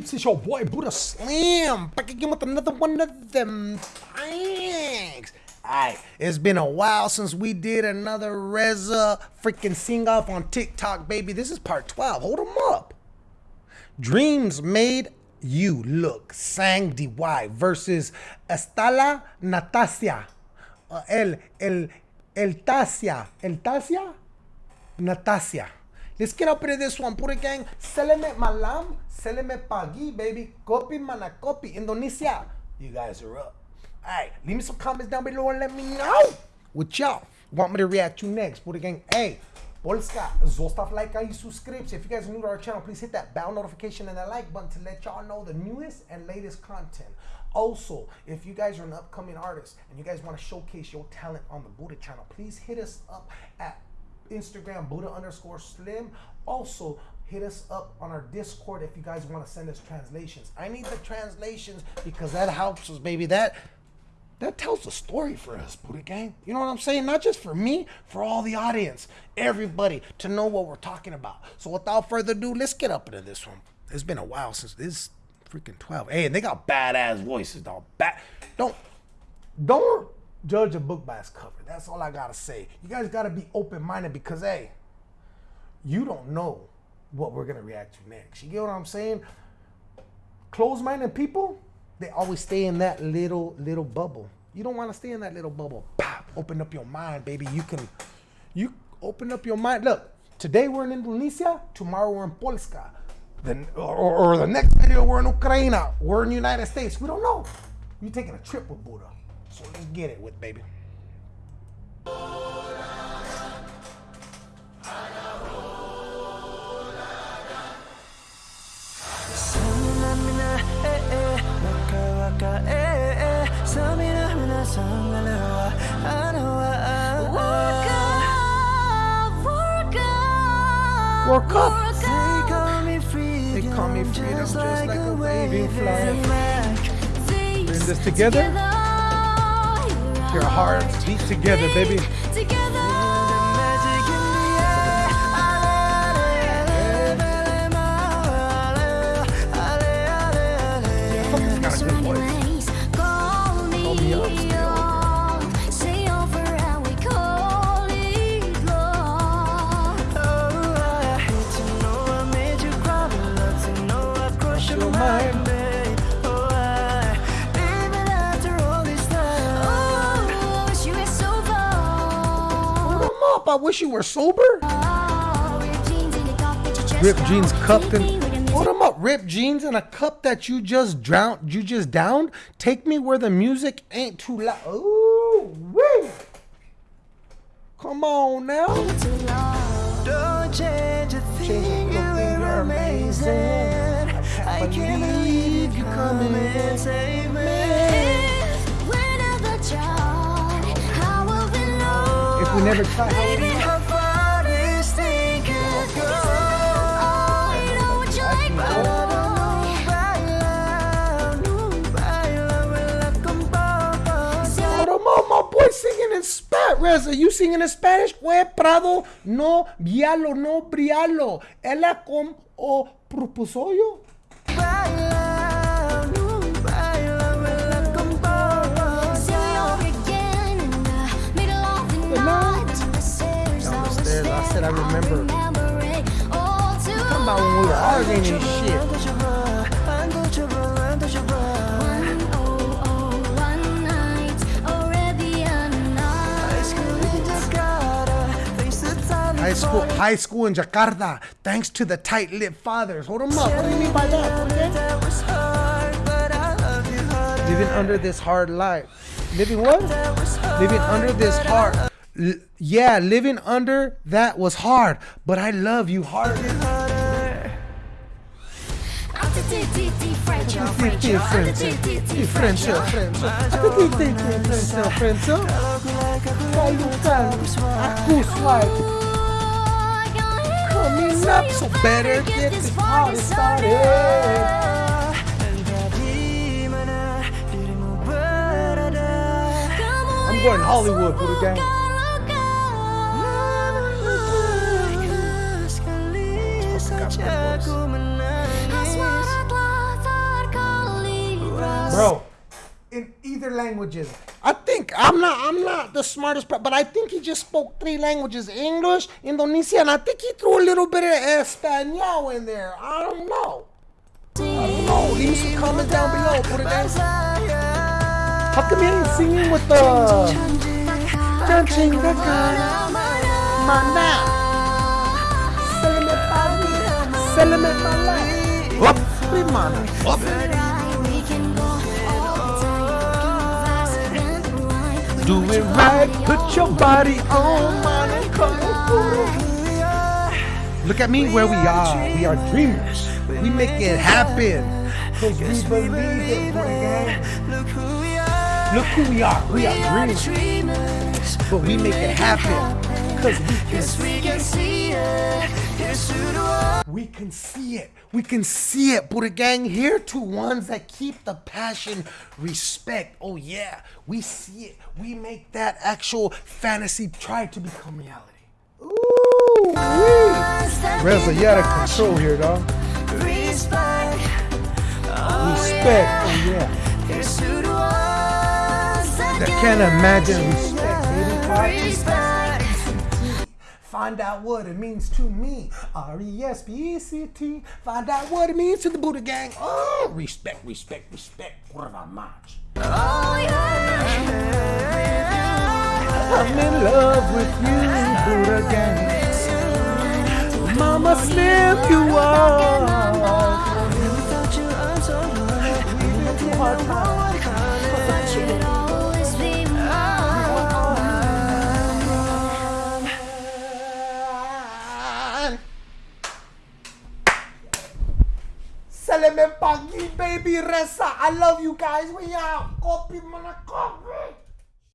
peeps? It's your boy Buddha Slim back again with another one of them thanks. Alright, it's been a while since we did another Reza freaking sing off on TikTok, baby. This is part 12. Hold them up. Dreams made you look. Sang DY versus Estala Natasia. Uh, el, el, el Tasia. El Tasia? Natasia. Let's get up into this one. Put it gang. Seleme malam. Seleme pagi, baby. Kopi mana kopi. Indonesia. You guys are up. Alright, leave me some comments down below and let me know what y'all want me to react to next. It gang. Hey, Polska, zostav like i subscribe. If you guys are new to our channel, please hit that bell notification and that like button to let y'all know the newest and latest content. Also, if you guys are an upcoming artist and you guys want to showcase your talent on the Buddha channel, please hit us up at Instagram, Buddha underscore slim. Also, hit us up on our Discord if you guys want to send us translations. I need the translations because that helps us, baby. That that tells a story for us, Buddha Gang. You know what I'm saying? Not just for me, for all the audience, everybody to know what we're talking about. So without further ado, let's get up into this one. It's been a while since this freaking 12. Hey, and they got badass voices, dog. Bad. Don't don't judge a book by its cover. That's all I gotta say. You guys gotta be open minded because hey, you don't know what we're gonna react to next. You get what I'm saying? Closed minded people, they always stay in that little little bubble. You don't want to stay in that little bubble. Pop, open up your mind, baby. You can you open up your mind. Look, today we're in Indonesia, tomorrow we're in Polska. Then or, or the next video we're in Ukraine, we're in the United States. We don't know. You're taking a trip with Buddha. So let's get it with baby. Work up. They call me freedom, just like a waving flag. Bring this together. Your hearts beat together, baby. Got I wish you were sober. Ripped jeans cupped in. Hold 'em up. Ripped jeans in a cup that you just drowned. You just downed. Take me where the music ain't too loud. Ooh, wee. Come on now. Don't change a Change thing, you were you're amazing. amazing. I can't believe you come 'em up, my boy singing in Spanish. Reza, you singing in Spanish? Fue Prado, no vialo, no brialo. Ella com o propuso yo. Remember. Talking about when we were arguing and shit. High school, high school in Jakarta, thanks to the tight-lipped fathers. Hold 'em up. What do you mean by that? Living under this hard life. Living what? Living under this hard. Yeah, living under that was hard, but I love you harder. Aku swipe. Coming. I'm going Hollywood for the game. Sekali saja bro. In either languages, I think I'm not. I'm not the smartest, per- but I think he just spoke three languages: English, Indonesian. I think he threw a little bit of Espanol in there. I don't know. I don't know. Leave some comments down below. Put it down. How come he ain't singing with uh, the Dancing selamat malam. Up, mana? Up. Do it right, put your body on, man, come Look at me where we are. We are dreamers. We make it happen. Cause we believe it. Look who we are. Look who we are. We are dreamers. Dreamers. But we make it happen. Cause we can Yes, we can see it. Here's to the. We can see it. We can see it. Buddha gang, here to ones that keep the passion, respect. Oh yeah, we see it. We make that actual fantasy try to become reality. Ooh, wee. Reza, you out of control here, dog. Respect. Oh, Respect. yeah. Oh yeah. Here's to the that I can't imagine respect, baby. Respect. Find out what it means to me. R E S P E C T. Find out what it means to the Buddha gang. Oh, respect, respect, respect. Kurva much. Oh, yeah. I'm in love with you, Buddha gang. Mama Slim, you are. Without you, I'm so lonely. should Salame pagi, baby Reza. I love you guys. We out. Copy, mana copy.